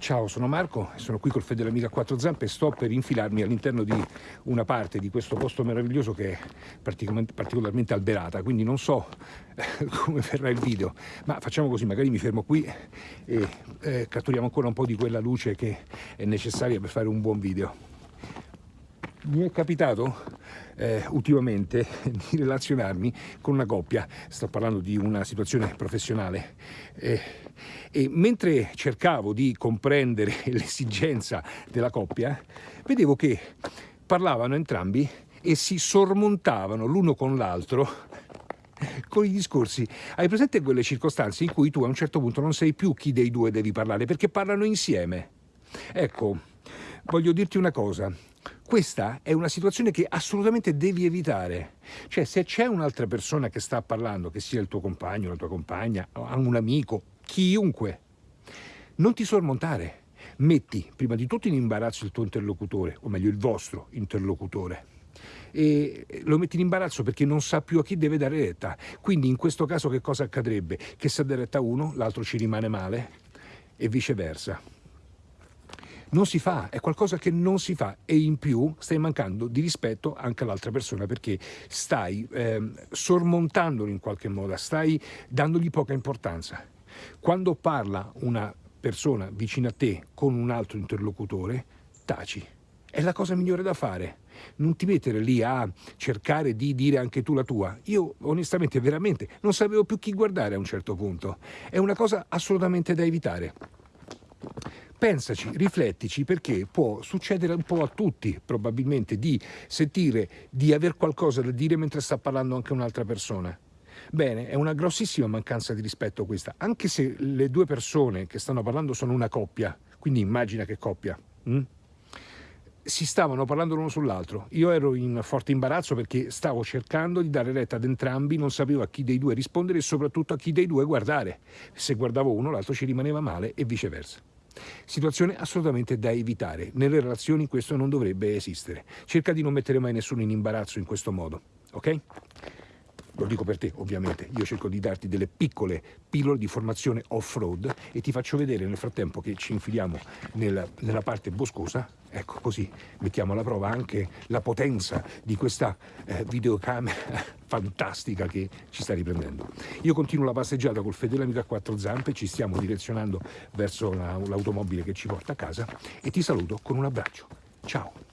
Ciao, sono Marco, sono qui col Fede dell'Amica a quattro zampe e sto per infilarmi all'interno di una parte di questo posto meraviglioso che è particolarmente alberata, quindi non so eh, come verrà il video, ma facciamo così, magari mi fermo qui e eh, catturiamo ancora un po' di quella luce che è necessaria per fare un buon video. Mi è capitato eh, ultimamente di relazionarmi con una coppia, sto parlando di una situazione professionale, eh, e mentre cercavo di comprendere l'esigenza della coppia, vedevo che parlavano entrambi e si sormontavano l'uno con l'altro con i discorsi. Hai presente quelle circostanze in cui tu a un certo punto non sai più chi dei due devi parlare, perché parlano insieme? Ecco, voglio dirti una cosa. Questa è una situazione che assolutamente devi evitare. Cioè, se c'è un'altra persona che sta parlando, che sia il tuo compagno, la tua compagna, un amico, chiunque, non ti sormontare. Metti prima di tutto in imbarazzo il tuo interlocutore, o meglio il vostro interlocutore. E lo metti in imbarazzo perché non sa più a chi deve dare retta. Quindi in questo caso che cosa accadrebbe? Che se dà retta uno, l'altro ci rimane male e viceversa. Non si fa, è qualcosa che non si fa e in più stai mancando di rispetto anche all'altra persona perché stai eh, sormontandolo in qualche modo, stai dandogli poca importanza. Quando parla una persona vicino a te con un altro interlocutore, taci. È la cosa migliore da fare. Non ti mettere lì a cercare di dire anche tu la tua. Io onestamente, veramente, non sapevo più chi guardare a un certo punto. È una cosa assolutamente da evitare. Pensaci, riflettici, perché può succedere un po' a tutti, probabilmente, di sentire di aver qualcosa da dire mentre sta parlando anche un'altra persona. Bene, è una grossissima mancanza di rispetto questa, anche se le due persone che stanno parlando sono una coppia, quindi immagina che coppia. Hm? Si stavano parlando l'uno sull'altro. Io ero in forte imbarazzo perché stavo cercando di dare retta ad entrambi, non sapevo a chi dei due rispondere e soprattutto a chi dei due guardare. Se guardavo uno, l'altro ci rimaneva male e viceversa. Situazione assolutamente da evitare. Nelle relazioni questo non dovrebbe esistere. Cerca di non mettere mai nessuno in imbarazzo in questo modo, ok? Lo dico per te, ovviamente. Io cerco di darti delle piccole pillole di formazione off-road e ti faccio vedere nel frattempo che ci infiliamo nella, nella parte boscosa. Ecco, così mettiamo alla prova anche la potenza di questa eh, videocamera fantastica che ci sta riprendendo. Io continuo la passeggiata col fedele amico a quattro zampe, ci stiamo direzionando verso l'automobile che ci porta a casa e ti saluto con un abbraccio. Ciao!